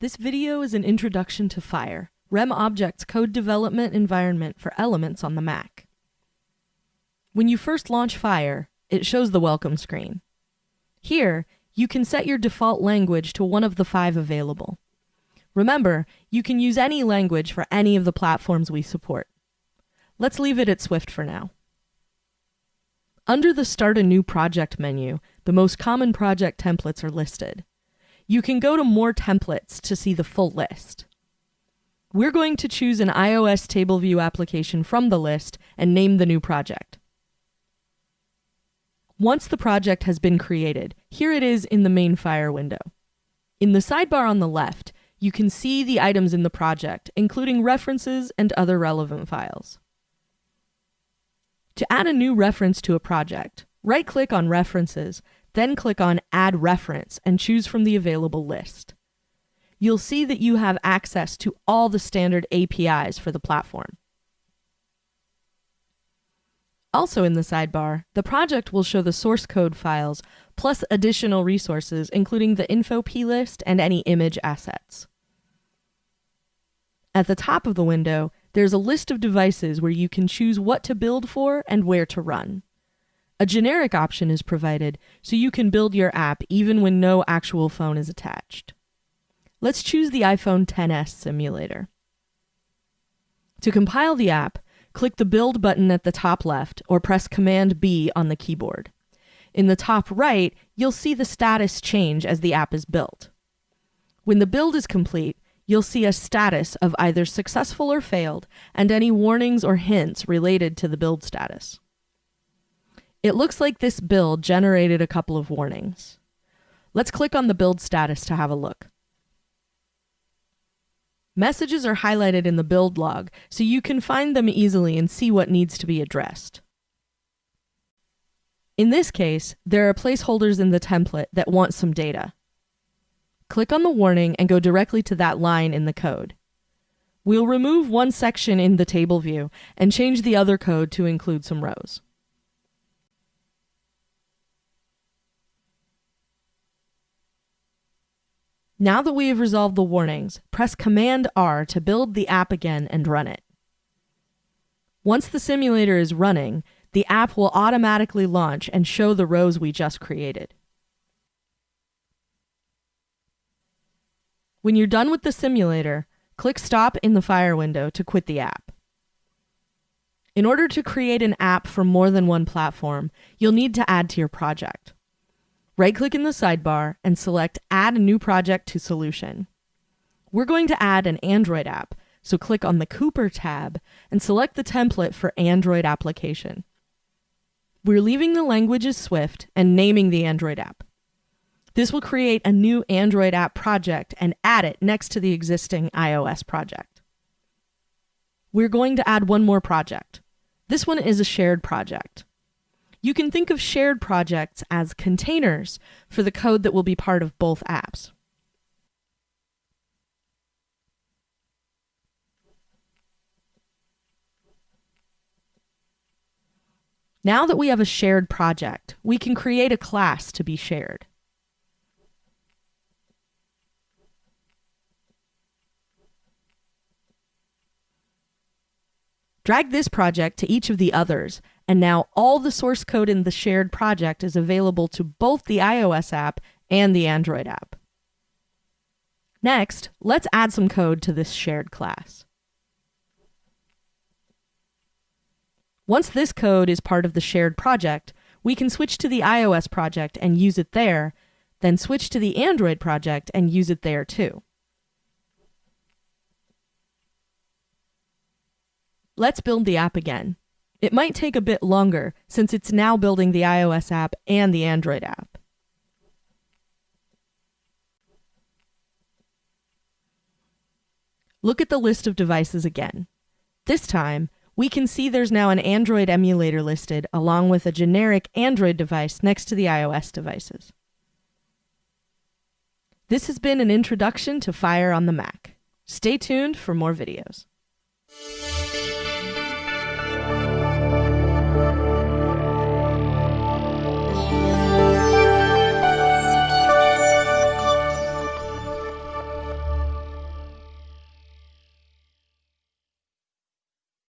This video is an introduction to Fire, RemObjects' code development environment for elements on the Mac. When you first launch Fire, it shows the welcome screen. Here, you can set your default language to one of the five available. Remember, you can use any language for any of the platforms we support. Let's leave it at Swift for now. Under the Start a New Project menu, the most common project templates are listed. You can go to More Templates to see the full list. We're going to choose an iOS Table View application from the list and name the new project. Once the project has been created, here it is in the main Fire window. In the sidebar on the left, you can see the items in the project, including references and other relevant files. To add a new reference to a project, right-click on References then click on Add Reference and choose from the available list. You'll see that you have access to all the standard APIs for the platform. Also in the sidebar, the project will show the source code files plus additional resources including the info plist and any image assets. At the top of the window, there's a list of devices where you can choose what to build for and where to run. A generic option is provided, so you can build your app even when no actual phone is attached. Let's choose the iPhone XS simulator. To compile the app, click the Build button at the top left or press Command B on the keyboard. In the top right, you'll see the status change as the app is built. When the build is complete, you'll see a status of either successful or failed and any warnings or hints related to the build status. It looks like this build generated a couple of warnings. Let's click on the build status to have a look. Messages are highlighted in the build log, so you can find them easily and see what needs to be addressed. In this case, there are placeholders in the template that want some data. Click on the warning and go directly to that line in the code. We'll remove one section in the table view and change the other code to include some rows. Now that we have resolved the warnings, press Command R to build the app again and run it. Once the simulator is running, the app will automatically launch and show the rows we just created. When you're done with the simulator, click Stop in the Fire window to quit the app. In order to create an app for more than one platform, you'll need to add to your project. Right click in the sidebar and select Add a new project to solution. We're going to add an Android app, so click on the Cooper tab and select the template for Android application. We're leaving the language as Swift and naming the Android app. This will create a new Android app project and add it next to the existing iOS project. We're going to add one more project. This one is a shared project. You can think of shared projects as containers for the code that will be part of both apps. Now that we have a shared project, we can create a class to be shared. Drag this project to each of the others and now all the source code in the shared project is available to both the iOS app and the Android app. Next, let's add some code to this shared class. Once this code is part of the shared project, we can switch to the iOS project and use it there, then switch to the Android project and use it there too. Let's build the app again. It might take a bit longer since it's now building the iOS app and the Android app. Look at the list of devices again. This time, we can see there's now an Android emulator listed along with a generic Android device next to the iOS devices. This has been an introduction to Fire on the Mac. Stay tuned for more videos.